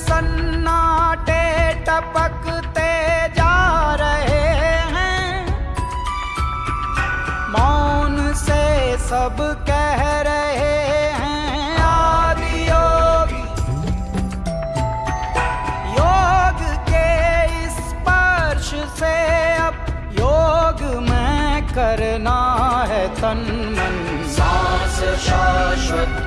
सन्नाटे टपकते जा रहे हैं। मौन से सब कह रहे हैं, आदि योग। योग के स्पर्श से अब योग में करना है तन मन। सांस शाश्वत